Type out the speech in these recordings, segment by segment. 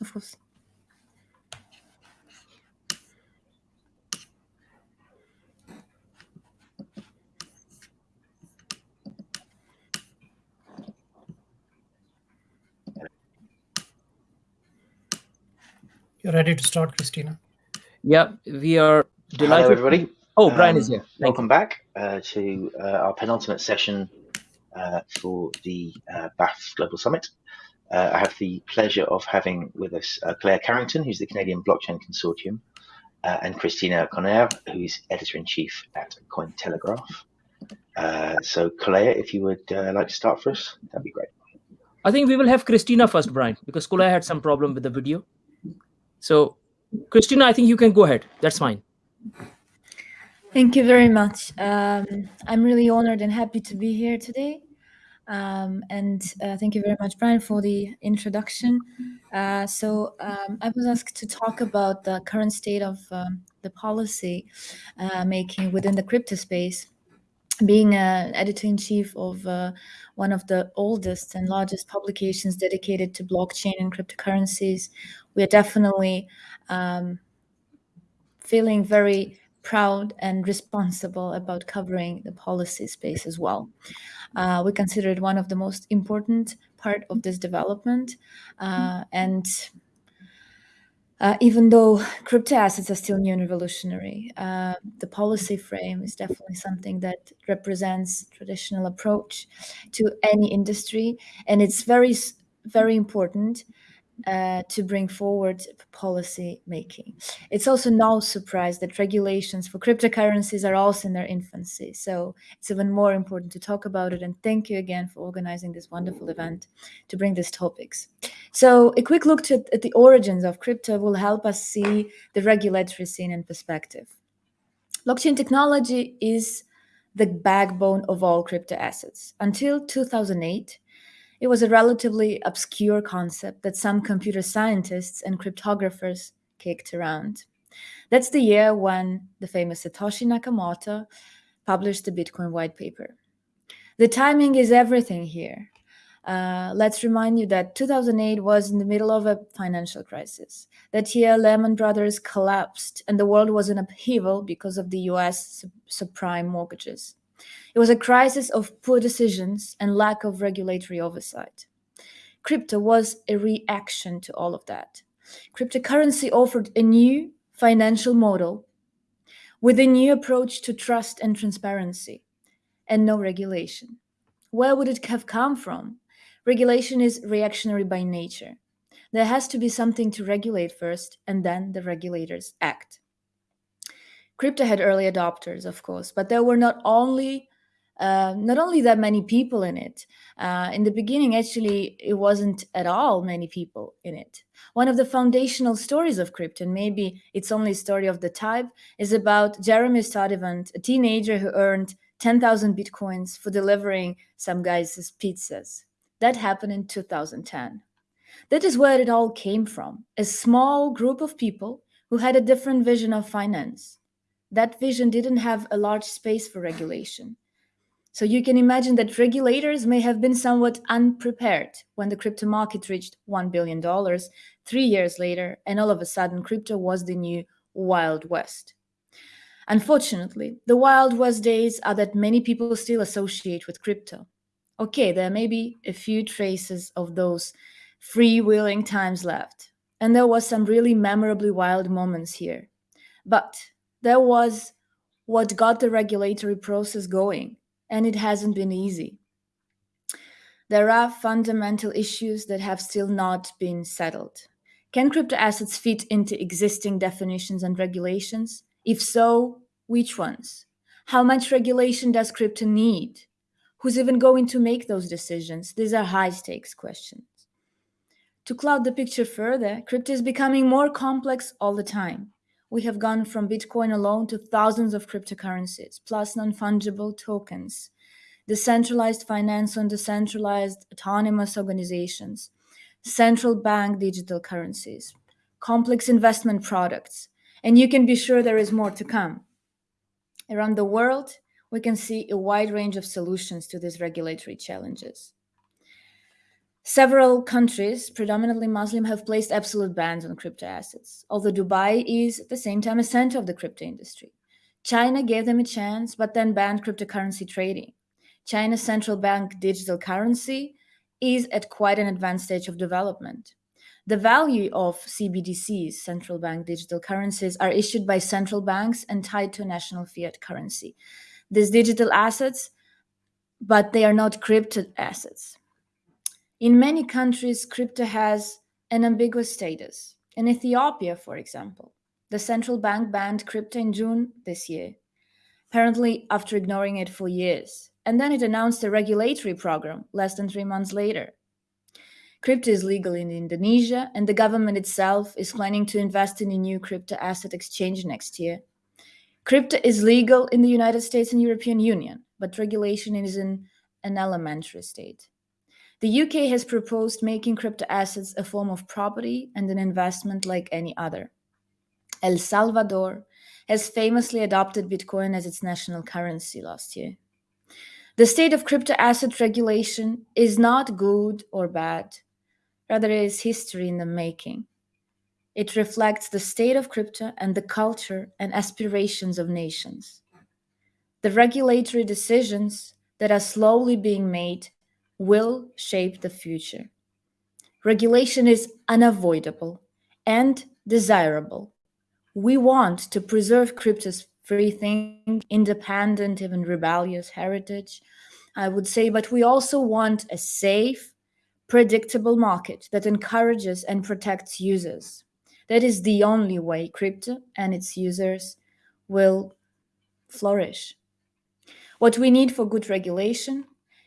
of course. You're ready to start, Kristina. Yeah, we are delighted. Hello, everybody. Oh, Brian Um, is here. Thank Welcome back uh, to uh, our penultimate session uh, for the uh, BAF Global Summit. Uh, I have the pleasure of having with us uh, Claire Carrington, who's the Canadian Blockchain Consortium, uh, and Kristina Cornèr, who's editor-in-chief at Cointelegraph. Uh, so, Claire, if you would uh, like to start for us, that'd be great. I think we will have Kristina first, Brian, because Claire had some problem with the video. So, Kristina, I think you can go ahead. That's fine. Thank you very much. Um, I'm really honored and happy to be here today. Um, and uh, thank you very much, Brian, for the introduction. Uh, so um, I was asked to talk about the current state of um, the policy uh, making within the crypto space. Being an editor-in-chief of uh, one of the oldest and largest publications dedicated to blockchain and cryptocurrencies, we are definitely um, feeling very proud and responsible about covering the policy space as well. Uh, we consider it one of the most important part of this development. Uh, and uh, even though crypto assets are still new and revolutionary, uh, the policy frame is definitely something that represents traditional approach to any industry, and it's very, very important uh, to bring forward policy making. It's also no surprise that regulations for cryptocurrencies are also in their infancy. So it's even more important to talk about it. And thank you again for organizing this wonderful event to bring these topics. So a quick look to, at the origins of crypto will help us see the regulatory scene in perspective. Blockchain technology is the backbone of all crypto assets. Until 2008, it was a relatively obscure concept that some computer scientists and cryptographers kicked around. That's the year when the famous Satoshi Nakamoto published the Bitcoin white paper. The timing is everything here. Uh, let's remind you that 2008 was in the middle of a financial crisis. That year, Lehman Brothers collapsed and the world was in upheaval because of the US sub- subprime mortgages. It was a crisis of poor decisions and lack of regulatory oversight. Crypto was a reaction to all of that. Cryptocurrency offered a new financial model with a new approach to trust and transparency and no regulation. Where would it have come from? Regulation is reactionary by nature. There has to be something to regulate first, and then the regulators act. Crypto had early adopters, of course, but there were not only uh, not only that many people in it. Uh, in the beginning, actually, it wasn't at all many people in it. One of the foundational stories of crypto, and maybe it's only a story of the type, is about Jeremy Sturdivant, a teenager who earned 10,000 bitcoins for delivering some guys' pizzas. That happened in 2010. That is where it all came from a small group of people who had a different vision of finance. That vision didn't have a large space for regulation. So you can imagine that regulators may have been somewhat unprepared when the crypto market reached $1 billion three years later, and all of a sudden, crypto was the new Wild West. Unfortunately, the Wild West days are that many people still associate with crypto. Okay, there may be a few traces of those freewheeling times left, and there was some really memorably wild moments here. But there was what got the regulatory process going, and it hasn't been easy. There are fundamental issues that have still not been settled. Can crypto assets fit into existing definitions and regulations? If so, which ones? How much regulation does crypto need? Who's even going to make those decisions? These are high stakes questions. To cloud the picture further, crypto is becoming more complex all the time. We have gone from Bitcoin alone to thousands of cryptocurrencies, plus non fungible tokens, decentralized finance and decentralized autonomous organizations, central bank digital currencies, complex investment products, and you can be sure there is more to come. Around the world, we can see a wide range of solutions to these regulatory challenges. Several countries, predominantly Muslim, have placed absolute bans on crypto assets, although Dubai is at the same time a center of the crypto industry. China gave them a chance, but then banned cryptocurrency trading. China's central bank digital currency is at quite an advanced stage of development. The value of CBDCs, central bank digital currencies, are issued by central banks and tied to national fiat currency. These digital assets, but they are not crypto assets. In many countries, crypto has an ambiguous status. In Ethiopia, for example, the central bank banned crypto in June this year, apparently after ignoring it for years. And then it announced a regulatory program less than three months later. Crypto is legal in Indonesia, and the government itself is planning to invest in a new crypto asset exchange next year. Crypto is legal in the United States and European Union, but regulation is in an elementary state. The UK has proposed making crypto assets a form of property and an investment like any other. El Salvador has famously adopted Bitcoin as its national currency last year. The state of crypto asset regulation is not good or bad, rather, it is history in the making. It reflects the state of crypto and the culture and aspirations of nations. The regulatory decisions that are slowly being made will shape the future. Regulation is unavoidable and desirable. We want to preserve crypto's free thinking, independent, even rebellious heritage, I would say, but we also want a safe, predictable market that encourages and protects users. That is the only way crypto and its users will flourish. What we need for good regulation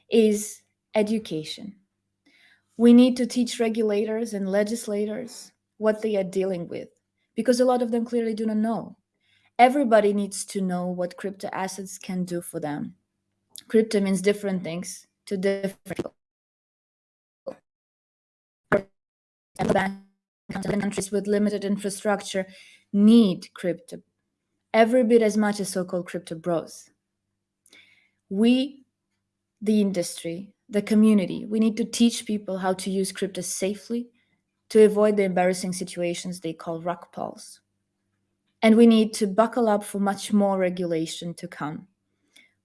is education. We need to teach regulators and legislators what they are dealing with because a lot of them clearly do not know. Everybody needs to know what crypto assets can do for them. Crypto means different things to different people. countries with limited infrastructure need crypto every bit as much as so-called crypto bros. We, the industry, the community, we need to teach people how to use crypto safely to avoid the embarrassing situations they call rug pulls. And we need to buckle up for much more regulation to come.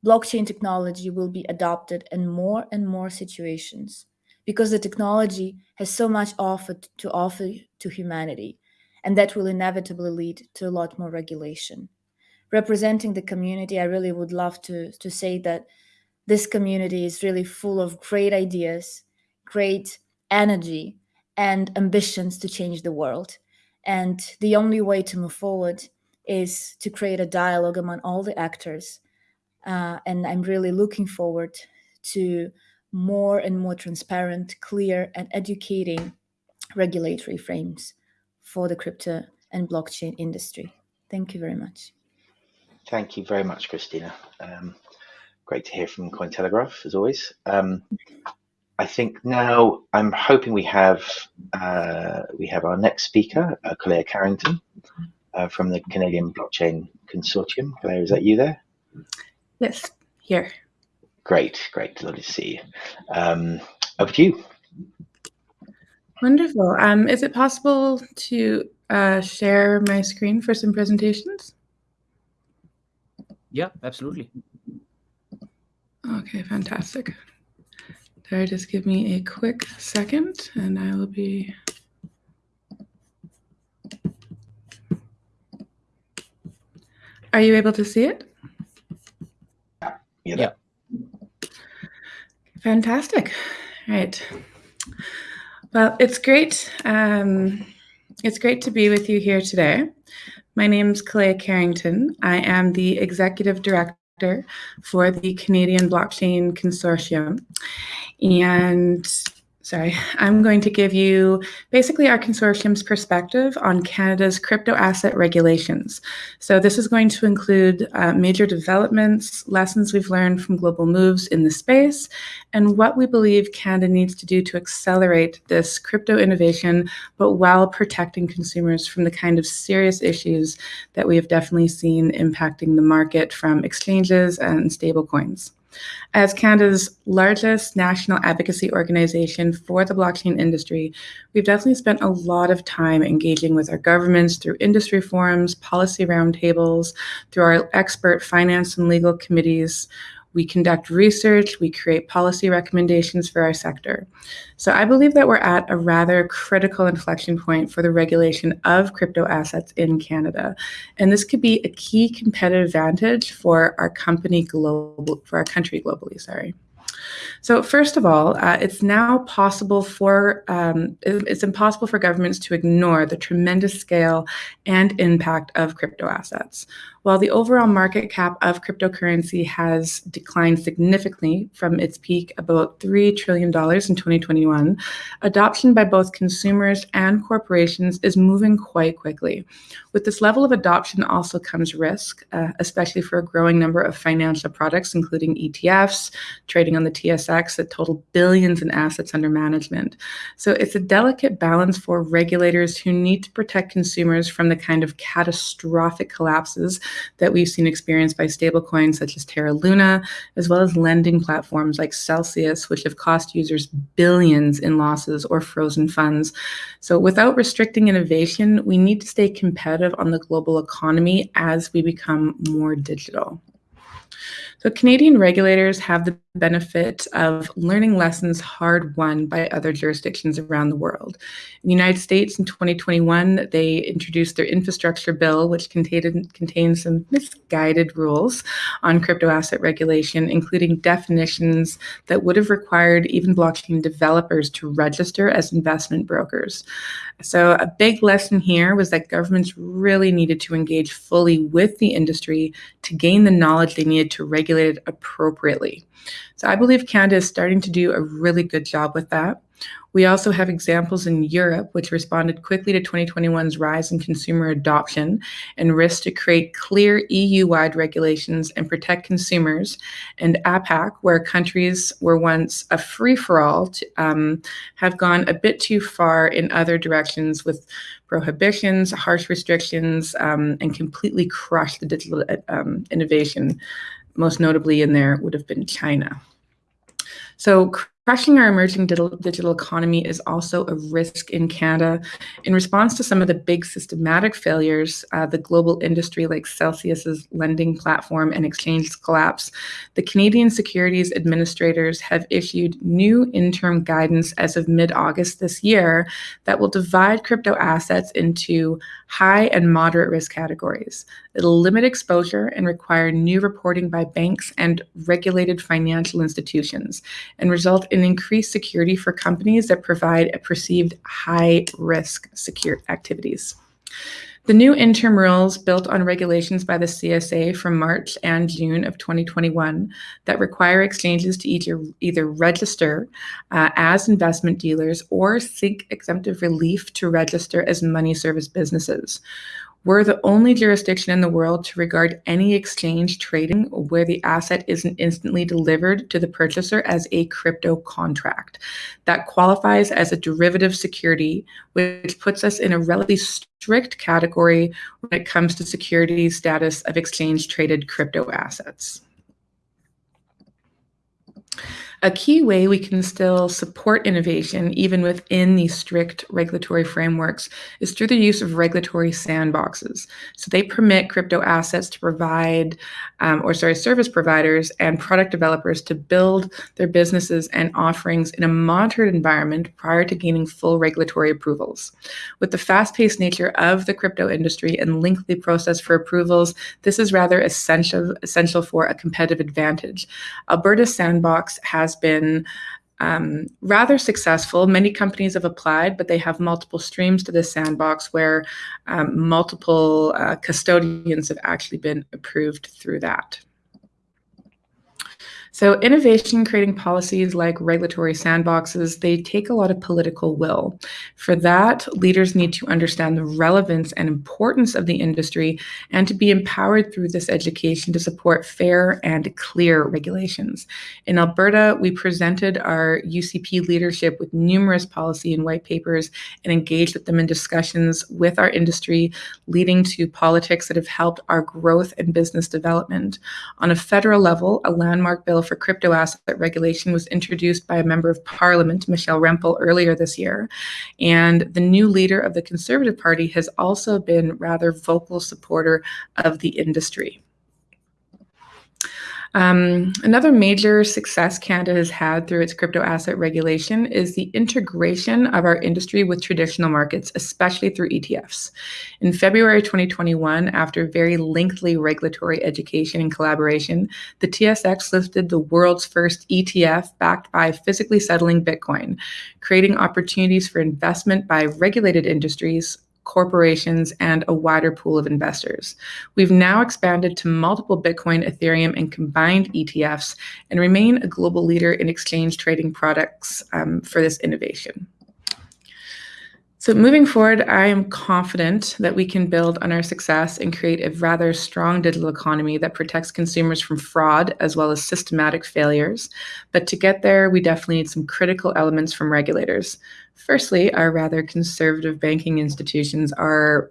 Blockchain technology will be adopted in more and more situations because the technology has so much offered to offer to humanity, and that will inevitably lead to a lot more regulation. Representing the community, I really would love to, to say that this community is really full of great ideas, great energy, and ambitions to change the world. And the only way to move forward is to create a dialogue among all the actors. Uh, and I'm really looking forward to more and more transparent, clear, and educating regulatory frames for the crypto and blockchain industry. Thank you very much. Thank you very much, Kristina. Um, great to hear from Cointelegraph, as always. Um, I think now I'm hoping we have uh, we have our next speaker, uh, Claire Carrington, uh, from the Canadian Blockchain Consortium. Claire, is that you there? Yes, here. Great, great, lovely to see you. Um, over to you. Wonderful. Um, is it possible to uh, share my screen for some presentations? Yeah, absolutely. Okay, fantastic. Sorry, just give me a quick second and I will be. Are you able to see it? Yeah. Yeah. Fantastic. All right. Well, it's great. Um, it's great to be with you here today. My name is Kalea Carrington. I am the executive director for the Canadian Blockchain Consortium. And sorry, I'm going to give you basically our consortium's perspective on Canada's crypto asset regulations. So this is going to include uh, major developments, lessons we've learned from global moves in the space, and what we believe Canada needs to do to accelerate this crypto innovation, but while protecting consumers from the kind of serious issues that we have definitely seen impacting the market from exchanges and stablecoins. As Canada's largest national advocacy organization for the blockchain industry, we've definitely spent a lot of time engaging with our governments through industry forums, policy roundtables, through our expert finance and legal committees, we conduct research, we create policy recommendations for our sector. So I believe that we're at a rather critical inflection point for the regulation of crypto assets in Canada. And this could be a key competitive advantage for our company global for our country globally, sorry. So first of all, uh, it's now possible for, um, it's impossible for governments to ignore the tremendous scale and impact of crypto assets. While the overall market cap of cryptocurrency has declined significantly from its peak about $3 trillion in 2021, adoption by both consumers and corporations is moving quite quickly. With this level of adoption also comes risk, uh, especially for a growing number of financial products, including ETFs, trading on the TSX that total billions in assets under management. So it's a delicate balance for regulators who need to protect consumers from the kind of catastrophic collapses that we've seen experienced by stablecoins such as Terra Luna, as well as lending platforms like Celsius, which have cost users billions in losses or frozen funds. So without restricting innovation, we need to stay competitive on the global economy as we become more digital. So Canadian regulators have the benefit of learning lessons hard won by other jurisdictions around the world. In the United States in 2021, they introduced their infrastructure bill, which contained, contains some misguided rules on crypto asset regulation, including definitions that would have required even blockchain developers to register as investment brokers. So a big lesson here was that governments really needed to engage fully with the industry to gain the knowledge they needed to regulate appropriately. So I believe Canada is starting to do a really good job with that. We also have examples in Europe, which responded quickly to 2021's rise in consumer adoption and risk to create clear EU-wide regulations and protect consumers, and APAC, where countries were once a free-for-all, um, have gone a bit too far in other directions with prohibitions, harsh restrictions, um, and completely crushed the digital um, innovation. Most notably in there would have been China. So Crushing our emerging digital economy is also a risk in Canada. In response to some of the big systematic failures, uh, the global industry like Celsius's lending platform and exchange collapse, the Canadian Securities Administrators have issued new interim guidance as of mid-August this year that will divide crypto assets into high and moderate risk categories. It'll limit exposure and require new reporting by banks and regulated financial institutions and result in increased security for companies that provide a perceived high risk secure activities. The new interim rules built on regulations by the CSA from March and June of 2021 that require exchanges to either, either register uh, as investment dealers or seek exemptive relief to register as money service businesses. We're the only jurisdiction in the world to regard any exchange trading where the asset isn't instantly delivered to the purchaser as a crypto contract. That qualifies as a derivative security, which puts us in a relatively strict category when it comes to security status of exchange traded crypto assets. A key way we can still support innovation, even within these strict regulatory frameworks, is through the use of regulatory sandboxes. So they permit crypto assets to provide, um, or sorry, service providers and product developers to build their businesses and offerings in a monitored environment prior to gaining full regulatory approvals. With the fast-paced nature of the crypto industry and lengthy process for approvals, this is rather essential, essential for a competitive advantage. Alberta's sandbox has been um, rather successful. Many companies have applied, but they have multiple streams to this sandbox where um, multiple uh, custodians have actually been approved through that. So innovation creating policies like regulatory sandboxes, they take a lot of political will. For that, leaders need to understand the relevance and importance of the industry and to be empowered through this education to support fair and clear regulations. In Alberta, we presented our UCP leadership with numerous policy and white papers and engaged with them in discussions with our industry, leading to politics that have helped our growth and business development. On a federal level, a landmark bill for crypto asset regulation was introduced by a member of parliament, Michelle Rempel, earlier this year. And the new leader of the Conservative Party has also been rather vocal supporter of the industry. Um, another major success Canada has had through its crypto asset regulation is the integration of our industry with traditional markets, especially through ETFs. In February 2021, after very lengthy regulatory education and collaboration, the TSX listed the world's first ETF backed by physically settling Bitcoin, creating opportunities for investment by regulated industries corporations, and a wider pool of investors. We've now expanded to multiple Bitcoin, Ethereum, and combined ETFs and remain a global leader in exchange trading products um, for this innovation. So moving forward, I am confident that we can build on our success and create a rather strong digital economy that protects consumers from fraud as well as systematic failures. But to get there, we definitely need some critical elements from regulators. Firstly, our rather conservative banking institutions are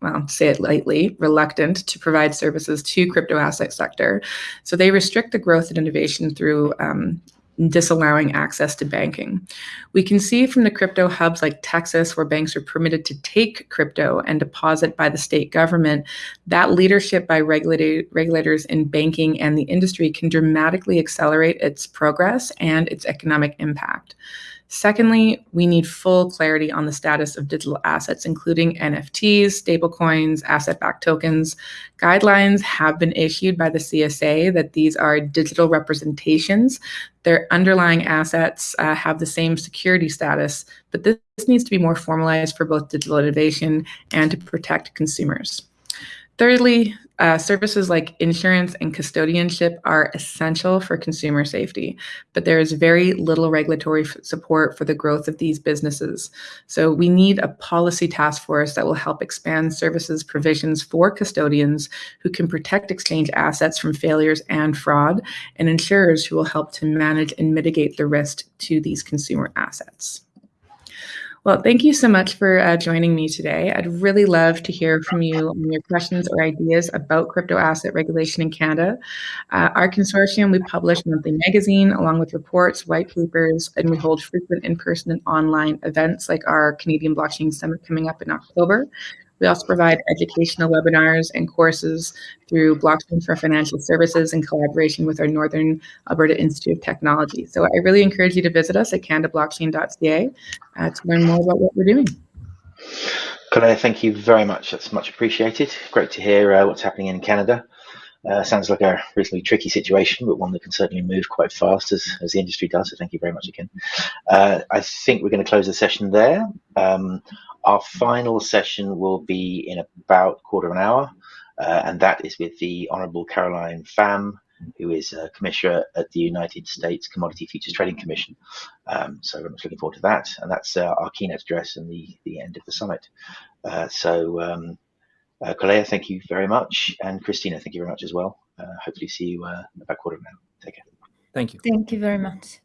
well, say it lightly, reluctant to provide services to crypto asset sector. So they restrict the growth and innovation through um, disallowing access to banking. We can see from the crypto hubs like Texas, where banks are permitted to take crypto and deposit by the state government, that leadership by regulators in banking and the industry can dramatically accelerate its progress and its economic impact. Secondly, we need full clarity on the status of digital assets, including NFTs, stablecoins, asset backed tokens. Guidelines have been issued by the CSA that these are digital representations. Their underlying assets uh, have the same security status, but this needs to be more formalized for both digital innovation and to protect consumers. Thirdly, uh, services like insurance and custodianship are essential for consumer safety, but there is very little regulatory support for the growth of these businesses. So we need a policy task force that will help expand services provisions for custodians who can protect exchange assets from failures and fraud, and insurers who will help to manage and mitigate the risk to these consumer assets. Well, thank you so much for uh, joining me today. I'd really love to hear from you on your questions or ideas about crypto asset regulation in Canada. Uh, our consortium, we publish monthly magazine along with reports, white papers, and we hold frequent in-person and online events like our Canadian Blockchain Summit coming up in October. We also provide educational webinars and courses through Blockchain for Financial Services in collaboration with our Northern Alberta Institute of Technology. So I really encourage you to visit us at canadablockchain.ca uh, to learn more about what we're doing. Claire, thank you very much. That's much appreciated. Great to hear uh, what's happening in Canada. Uh, sounds like a reasonably tricky situation, but one that can certainly move quite fast as, as the industry does. So thank you very much again. Uh, I think we're going to close the session there. Um, our final session will be in about quarter of an hour, uh, and that is with the Honourable Caroline Pham, who is a commissioner at the United States Commodity Futures Trading Commission. Um, so very much looking forward to that, and that's uh, our keynote address and the the end of the summit. Uh, so, um, uh, Kalea, thank you very much, and Kristina, thank you very much as well. Uh, hopefully, see you uh, about quarter of an hour. Take care. Thank you. Thank you very much.